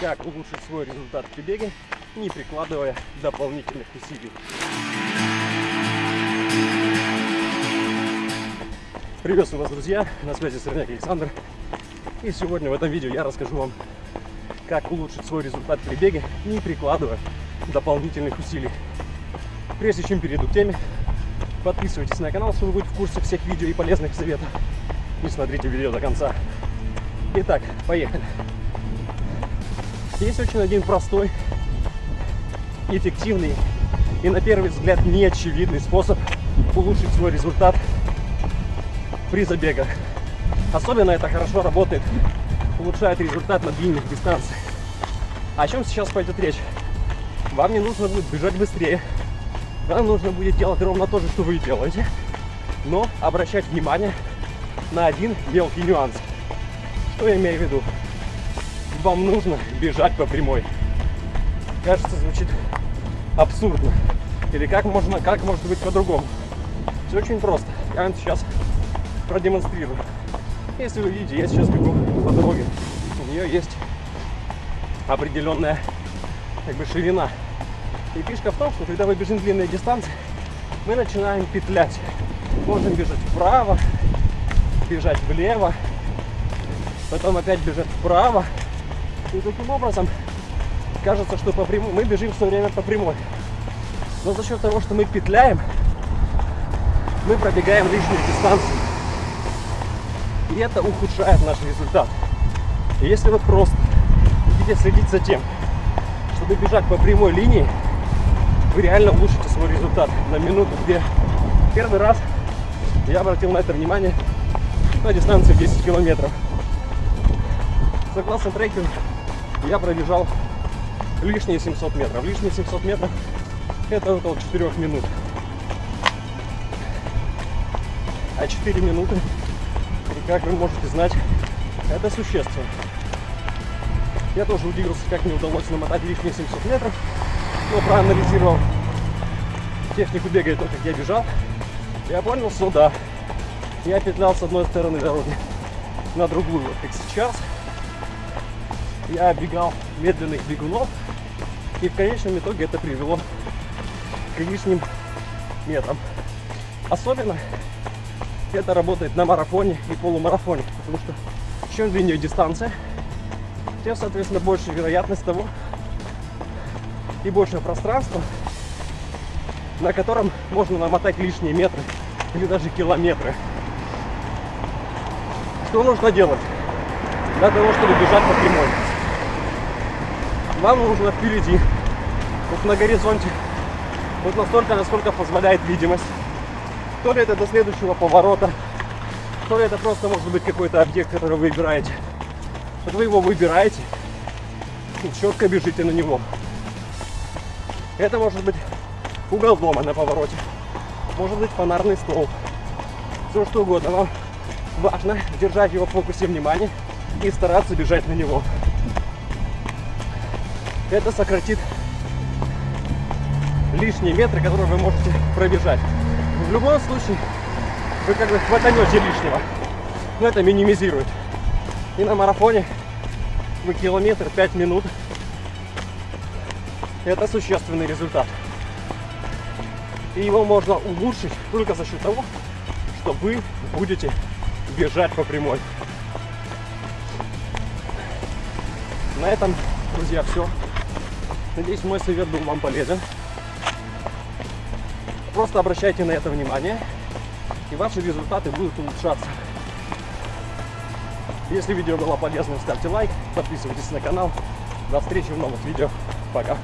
как улучшить свой результат при беге, не прикладывая дополнительных усилий. Приветствую вас, друзья! На связи Сорняк Александр. И сегодня в этом видео я расскажу вам, как улучшить свой результат при беге, не прикладывая дополнительных усилий. Прежде чем перейду к теме, подписывайтесь на канал, чтобы быть в курсе всех видео и полезных советов. И смотрите видео до конца. Итак, поехали. Есть очень один простой, эффективный и на первый взгляд неочевидный способ улучшить свой результат при забегах. Особенно это хорошо работает, улучшает результат на длинных дистанциях. О чем сейчас пойдет речь? Вам не нужно будет бежать быстрее, вам нужно будет делать ровно то же, что вы делаете, но обращать внимание на один мелкий нюанс. Что я имею в виду? Вам нужно бежать по прямой. Кажется, звучит абсурдно. Или как можно, как может быть по-другому? Все очень просто. Я вам сейчас продемонстрирую. Если вы видите, я сейчас бегу по дороге. У нее есть определенная как бы ширина. И фишка в том, что когда мы бежим длинные дистанции, мы начинаем петлять. Можем бежать вправо, бежать влево, потом опять бежать вправо, и таким образом кажется, что по прямой мы бежим все время по прямой. Но за счет того, что мы петляем, мы пробегаем лишние дистанции. И это ухудшает наш результат. И если вы просто будете следить за тем, чтобы бежать по прямой линии, вы реально улучшите свой результат на минуту-две. Первый раз я обратил на это внимание на дистанции 10 километров. Согласно трекеру, я пробежал лишние 700 метров. Лишние 700 метров это около 4 минут. А 4 минуты, как вы можете знать, это существенно. Я тоже удивился, как мне удалось намотать лишние 700 метров, но проанализировал технику бега то, как я бежал, я понял, что да, я петлял с одной стороны дороги на другую, вот как сейчас – я оббегал медленных бегунов, и в конечном итоге это привело к лишним метрам. Особенно это работает на марафоне и полумарафоне, потому что чем длиннее дистанция, тем, соответственно, больше вероятность того и больше пространства, на котором можно намотать лишние метры или даже километры. Что нужно делать для того, чтобы бежать по прямой? Вам нужно впереди, вот на горизонте, вот настолько, насколько позволяет видимость. То ли это до следующего поворота, то ли это просто может быть какой-то объект, который вы выбираете. Вот вы его выбираете и четко бежите на него. Это может быть угол дома на повороте, может быть фонарный столб, все что угодно. Вам важно держать его в фокусе внимания и стараться бежать на него это сократит лишние метры, которые вы можете пробежать. В любом случае, вы как бы хватанете лишнего. Но это минимизирует. И на марафоне вы километр 5 минут. Это существенный результат. И его можно улучшить только за счет того, что вы будете бежать по прямой. На этом, друзья, все. Надеюсь, мой совет был вам полезен. Просто обращайте на это внимание, и ваши результаты будут улучшаться. Если видео было полезным, ставьте лайк, подписывайтесь на канал. До встречи в новых видео. Пока.